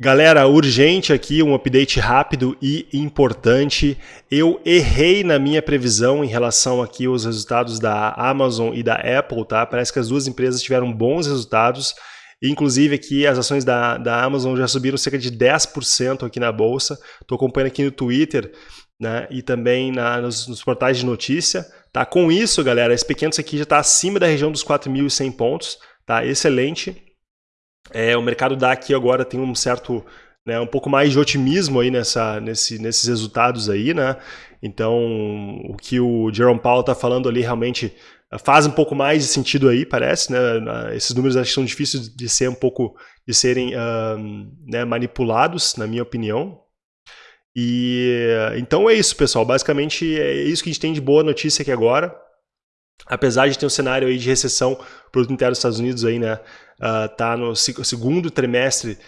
Galera, urgente aqui, um update rápido e importante. Eu errei na minha previsão em relação aqui aos resultados da Amazon e da Apple, tá? Parece que as duas empresas tiveram bons resultados. Inclusive aqui as ações da, da Amazon já subiram cerca de 10% aqui na bolsa. Estou acompanhando aqui no Twitter né? e também na, nos, nos, portais de notícia. Tá? Com isso, galera, esse pequeno aqui já está acima da região dos 4.100 pontos. Tá? Excelente. É, o mercado dá aqui agora tem um certo, né, um pouco mais de otimismo aí nessa, nesse, nesses resultados aí, né? Então, o que o Jerome Powell está falando ali realmente faz um pouco mais de sentido aí, parece, né? Esses números acho que são difíceis de ser um pouco, de serem né, manipulados, na minha opinião. E então é isso, pessoal. Basicamente é isso que a gente tem de boa notícia aqui agora apesar de ter um cenário aí de recessão, produto interno dos Estados Unidos aí, né, uh, tá no segundo trimestre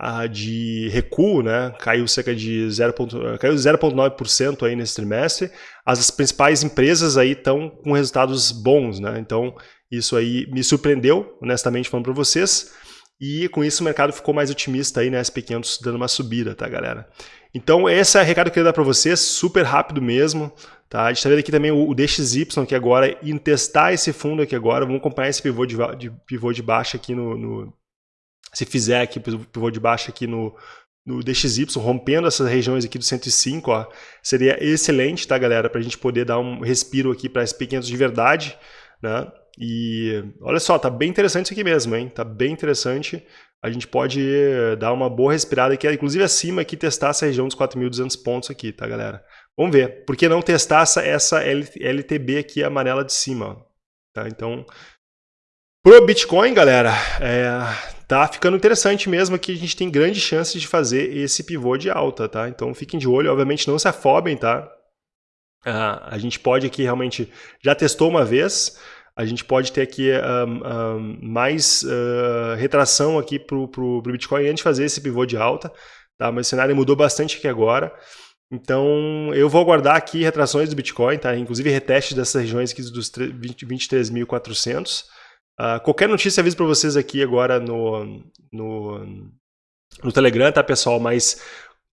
uh, de recuo, né, caiu cerca de 0,9% aí nesse trimestre. As principais empresas aí estão com resultados bons, né, então isso aí me surpreendeu, honestamente falando para vocês. E com isso o mercado ficou mais otimista aí, né, SP500 dando uma subida, tá, galera? Então esse é o recado que eu queria dar para vocês, super rápido mesmo. Tá? A gente está vendo aqui também o, DXY aqui agora, e testar esse fundo aqui agora, vamos acompanhar esse pivô de, de pivô de baixa aqui no, no, Se fizer aqui pivô de baixa aqui no, no DXY, rompendo essas regiões aqui do 105, ó, seria excelente, tá, galera? Para a gente poder dar um respiro aqui para SP500 de verdade, né? E olha só, tá bem interessante isso aqui mesmo, hein? Tá bem interessante. A gente pode dar uma boa respirada aqui, inclusive acima aqui, testar essa região dos 4.200 pontos aqui, tá, galera? Vamos ver. Por que não testar essa, essa LTB aqui amarela de cima? Tá? Então, pro Bitcoin, galera, é, tá ficando interessante mesmo que a gente tem grande chance de fazer esse pivô de alta, tá? Então fiquem de olho, obviamente não se afobem, tá? Uh, a gente pode aqui realmente, já testou uma vez, a gente pode ter aqui um, um, mais uh, retração aqui pro, pro Bitcoin antes de fazer esse pivô de alta, tá? Mas o cenário mudou bastante aqui agora. Então, eu vou aguardar aqui retrações do Bitcoin, tá? inclusive reteste dessas regiões aqui dos 23.400. Uh, ah, qualquer notícia aviso para vocês aqui agora no, no, no Telegram, tá, pessoal? Mas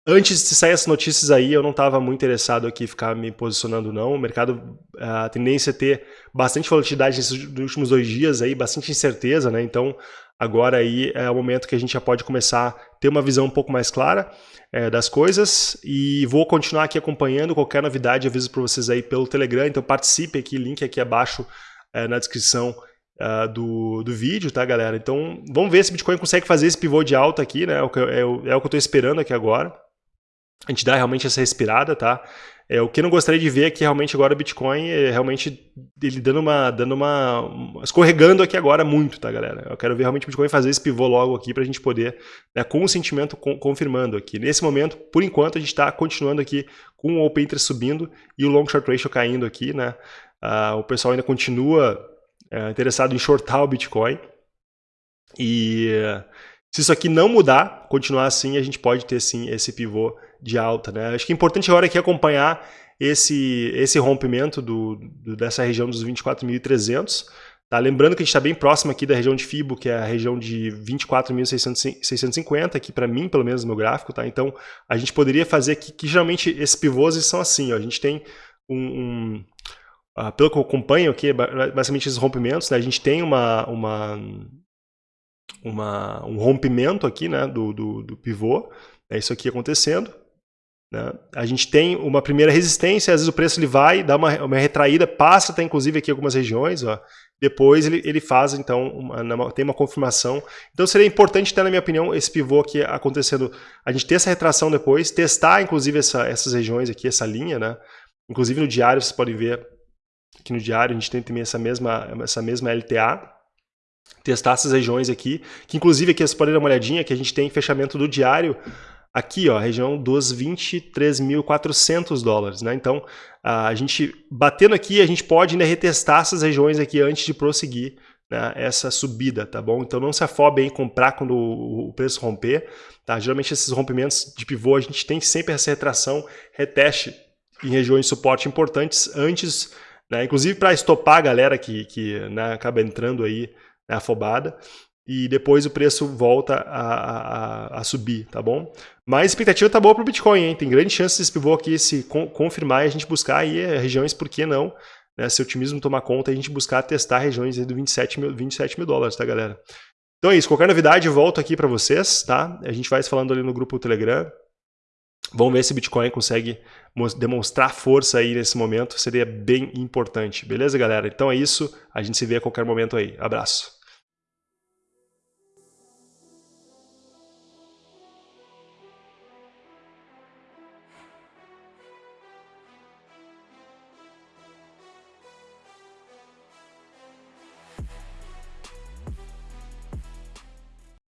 antes de sair essas notícias aí, eu não estava muito interessado aqui ficar me posicionando, não. O mercado, a tendência é ter bastante volatilidade nesses últimos dois dias aí, bastante incerteza, né? Então, agora aí é o momento que a gente já pode começar a ter uma visão um pouco mais clara é, das coisas e vou continuar aqui acompanhando qualquer novidade, aviso para vocês aí pelo Telegram, então participe aqui, link aqui abaixo é, na descrição uh, do, do vídeo, tá galera? Então vamos ver se o Bitcoin consegue fazer esse pivô de alta aqui, né? É o que, é, é o que eu estou esperando aqui agora. A gente dá realmente essa respirada, tá? É, o que eu não gostaria de ver é que realmente agora o Bitcoin é realmente ele dando uma, dando uma, escorregando aqui agora muito, tá galera? Eu quero ver realmente o Bitcoin fazer esse pivô logo aqui para a gente poder, né, com o sentimento com, confirmando aqui. Nesse momento, por enquanto, a gente está continuando aqui com o Open Interest subindo e o Long Short Ratio caindo aqui, né? Uh, o pessoal ainda continua uh, interessado em shortar o Bitcoin e se isso aqui não mudar, continuar assim, a gente pode ter sim esse pivô de alta. Né? Acho que é importante agora aqui acompanhar esse, esse rompimento do, do dessa região dos 24.300. Tá? Lembrando que a gente está bem próximo aqui da região de FIBO, que é a região de 24.650, aqui para mim, pelo menos no meu gráfico. Tá? Então, a gente poderia fazer aqui, que geralmente esses pivôs são assim. Ó, a gente tem um... um uh, pelo que eu acompanho aqui, basicamente esses rompimentos, né? a gente tem uma, uma uma, um rompimento aqui né, do, do, do pivô, é isso aqui acontecendo. Né? A gente tem uma primeira resistência, às vezes o preço ele vai, dá uma, uma retraída, passa até inclusive aqui algumas regiões, ó, depois ele, ele faz então, uma, tem uma confirmação. Então seria importante ter, na minha opinião, esse pivô aqui acontecendo, a gente ter essa retração depois, testar inclusive essa, essas regiões aqui, essa linha, né? Inclusive no diário, vocês podem ver, aqui no diário a gente tem também essa mesma, essa mesma LTA, testar essas regiões aqui, que inclusive aqui vocês podem dar uma olhadinha, que a gente tem fechamento do diário, aqui ó, região dos 23.400 dólares, né? Então, a gente batendo aqui, a gente pode ainda retestar essas regiões aqui antes de prosseguir né, essa subida, tá bom? Então não se afobe em comprar quando o preço romper, tá? Geralmente esses rompimentos de pivô, a gente tem sempre essa retração, reteste em regiões de suporte importantes antes, né? Inclusive para estopar a galera que, que né, acaba entrando aí né, afobada. e depois o preço volta a, a, a subir, tá bom? Mas a expectativa tá boa para o Bitcoin, hein? Tem grande chance desse pivô aqui se confirmar e a gente buscar aí eh, regiões, por que não? Né? Se o otimismo tomar conta, a gente buscar testar regiões do 27 mil, 27 mil dólares, tá, galera? Então é isso. Qualquer novidade, volto aqui para vocês, tá? A gente vai falando ali no grupo Telegram. Vamos ver se o Bitcoin consegue demonstrar força aí nesse momento. Seria bem importante. Beleza, galera? Então é isso. A gente se vê a qualquer momento aí. Abraço.